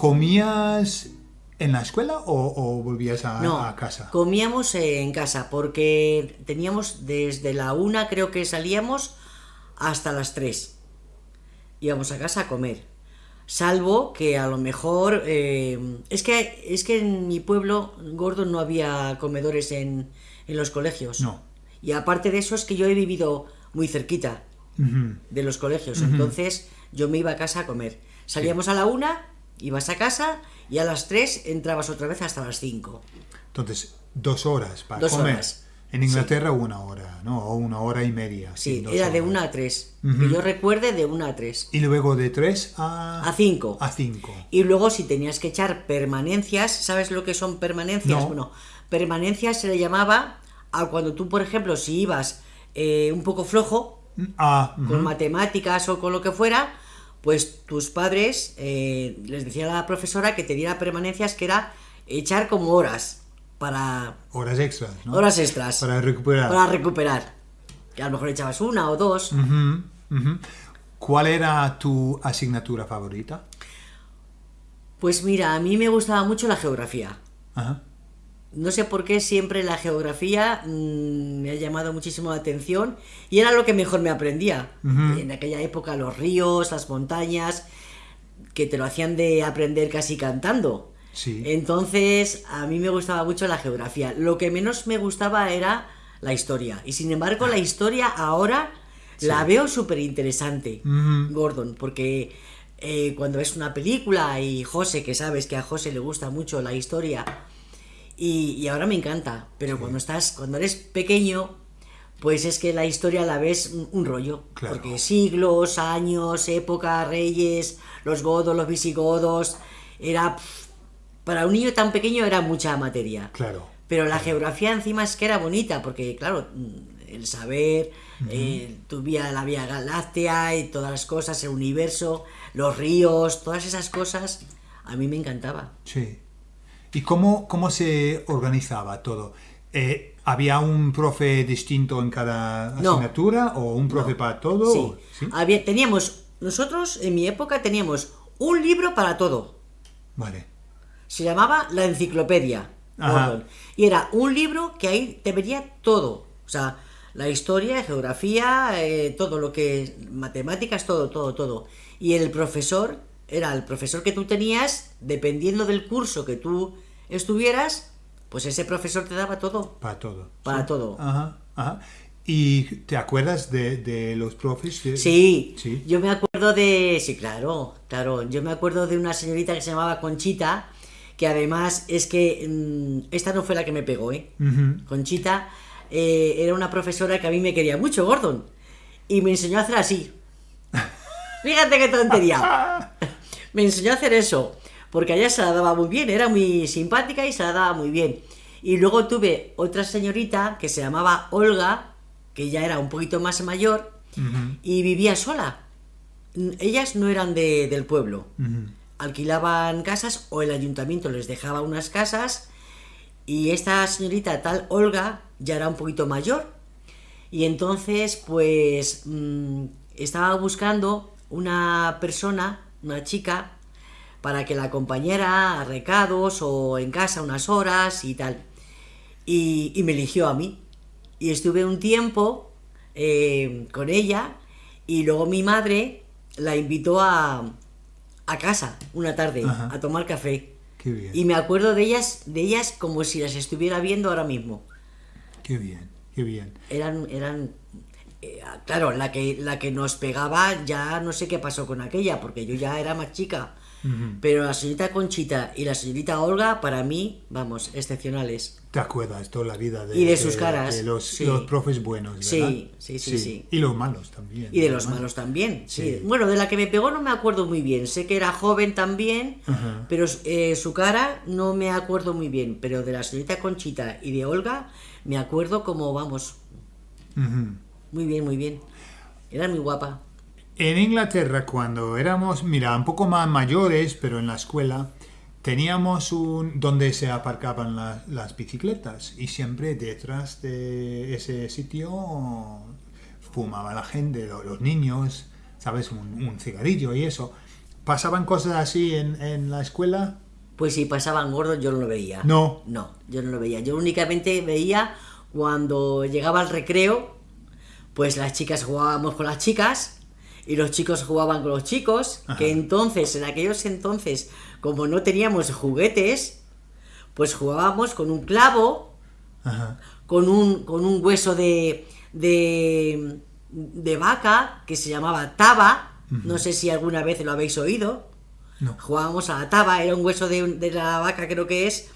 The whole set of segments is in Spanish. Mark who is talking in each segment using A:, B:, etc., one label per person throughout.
A: ¿Comías en la escuela o, o volvías a,
B: No,
A: a casa?
B: comíamos en casa porque teníamos desde la una creo que salíamos hasta las tres. Íbamos a casa a comer. Salvo que a lo mejor... eh, es, que, es que en mi pueblo, gordo, no había comedores en, en los colegios.
A: No.
B: Y aparte de eso es que yo he vivido muy cerquita de los colegios. Entonces yo me iba a casa a comer. Salíamos a la una, ibas a casa y a las tres entrabas otra vez hasta las cinco.
A: Entonces, dos horas para
B: Dos
A: comer.
B: horas.
A: En Inglaterra una hora, ¿no? O una hora y media.
B: Sí, era de una a tres. Que yo recuerde de una a tres.
A: Y luego de tres a...
B: A cinco.
A: A cinco.
B: Y luego si tenías que echar permanencias, ¿sabes lo que son permanencias?
A: No.
B: Bueno, permanencias se le llamaba a cuando tú, por ejemplo, si ibas eh, un poco flojo,
A: Ah,
B: con matemáticas o con lo que fuera, pues tus padres eh, les decía a la profesora que te diera permanencias que era echar como horas para
A: horas extras, ¿no?
B: horas extras
A: Para recuperar.
B: para recuperar. Que a lo mejor echabas una o dos.
A: ¿Cuál era tu asignatura favorita?
B: Pues mira, a mí me gustaba mucho la geografía.
A: Ajá.
B: No sé por qué siempre la geografía mm, me ha llamado muchísimo la atención y era lo que mejor me aprendía. En aquella época los ríos, las montañas, que te lo hacían de aprender casi cantando.
A: Sí.
B: Entonces, a mí me gustaba mucho la geografía. Lo que menos me gustaba era la historia. Y sin embargo, la historia ahora la veo súper interesante. Gordon, porque eh, cuando ves una película y José, que sabes que a José le gusta mucho la historia, y, y ahora me encanta, pero cuando estás, cuando eres pequeño, pues es que la historia la ves un, un rollo,
A: Claro.
B: porque siglos, años, época, reyes, los godos, los visigodos, era para un niño tan pequeño era mucha materia.
A: Claro.
B: Pero la geografía encima es que era bonita, porque claro, el saber, eh, tu vía, la vía galáctea y todas las cosas, el universo, los ríos, todas esas cosas, a mí me encantaba.
A: Sí. ¿Y cómo, cómo se organizaba todo? Eh, ¿Había un profe distinto en cada
B: No.
A: asignatura o un profe para todo?
B: Sí.
A: o- ¿Sí?
B: Había, teníamos, nosotros en mi época teníamos un libro para todo.
A: Vale.
B: Se llamaba La Enciclopedia. Gordon. Y era un libro que ahí te venía todo. O sea, la historia, geografía, eh, todo lo que... Matemáticas, todo, todo, todo. Y el profesor era el profesor que tú tenías, dependiendo del curso que tú estuvieras, pues ese profesor te daba todo.
A: Para todo.
B: Para
A: Sí.
B: todo.
A: Ajá, ajá. ¿Y te acuerdas de, de los profes? de-
B: Sí,
A: Sí.
B: yo me acuerdo de... Sí, claro, claro. Yo me acuerdo de una señorita que se llamaba Conchita, que además es que... mm, esta no fue la que me pegó, ¿eh? Conchita eh, era una profesora que a mí me quería mucho, Gordon. Y me enseñó a hacer así. Fíjate qué tontería. Me enseñó a hacer eso. Porque a ella se la daba muy bien, era muy simpática y se la daba muy bien. Y luego tuve otra señorita que se llamaba Olga, que ya era un poquito más mayor, y vivía sola. Ellas no eran de- del pueblo. Alquilaban casas o el ayuntamiento les dejaba unas casas y esta señorita tal Olga ya era un poquito mayor y entonces pues mm, estaba buscando una persona, una chica, para que la acompañara a recados o en casa unas horas y tal. Y, y me eligió a mí. Y estuve un tiempo eh, con ella y luego mi madre la invitó a, a casa una tarde
A: Ajá.
B: a tomar café.
A: Qué bien.
B: Y me acuerdo de ellas, de ellas como si las estuviera viendo ahora mismo.
A: Qué bien, qué bien.
B: Eran, eran, eh, claro, la que, la que nos pegaba ya no sé qué pasó con aquella, porque yo ya era más chica. Pero la señorita Conchita y la señorita Olga, para mí, vamos, excepcionales.
A: ¿Te acuerdas toda la vida de,
B: Y de sus caras,
A: de los,
B: sí.
A: los profes buenos, ¿verdad?
B: Sí, sí, sí, sí.
A: Y los malos también.
B: Y de los malos también, sí. Bueno, de la que me pegó no me acuerdo muy bien. Sé que era joven también, pero eh, su cara no me acuerdo muy bien. Pero de la señorita Conchita y de Olga me acuerdo como, vamos,
A: Ujú.
B: Muy bien, muy bien. Era muy guapa.
A: En Inglaterra, cuando éramos, mira, un poco más mayores, pero en la escuela, teníamos un donde se aparcaban la- las bicicletas y siempre detrás de ese sitio fumaba la gente, lo- los niños, ¿sabes? Un, un cigarrillo y eso. ¿Pasaban cosas así en, en la escuela?
B: Pues si pasaban gordos yo no lo veía.
A: No.
B: No, yo no lo veía. Yo únicamente veía cuando llegaba el recreo, pues las chicas jugábamos con las chicas y los chicos jugaban con los chicos, que entonces, en aquellos entonces, como no teníamos juguetes, pues jugábamos con un clavo,
A: Ajá.
B: con un, con un hueso de, de, de vaca que se llamaba taba. No sé si alguna vez lo habéis oído.
A: No.
B: Jugábamos a la taba, era un hueso de, de la vaca, creo que es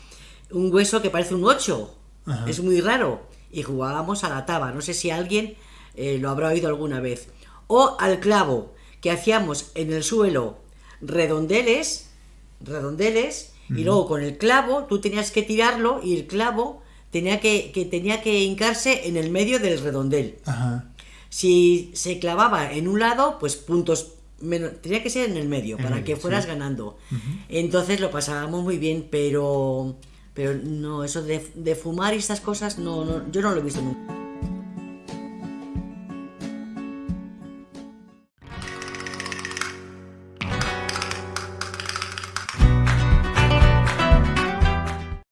B: un hueso que parece un 8.
A: Ajá.
B: Es muy raro. Y jugábamos a la taba. No sé si alguien eh, lo habrá oído alguna vez. O al clavo, que hacíamos en el suelo redondeles, redondeles, y luego con el clavo tú tenías que tirarlo y el clavo tenía que, que tenía que hincarse en el medio del redondel.
A: Ajá.
B: Si se clavaba en un lado, pues puntos menos. Tenía que ser en el medio
A: En
B: para
A: medio,
B: que fueras
A: sí.
B: ganando. Entonces lo pasábamos muy bien, pero. Pero no, eso de, de fumar y estas cosas, no, no, yo no lo he visto nunca.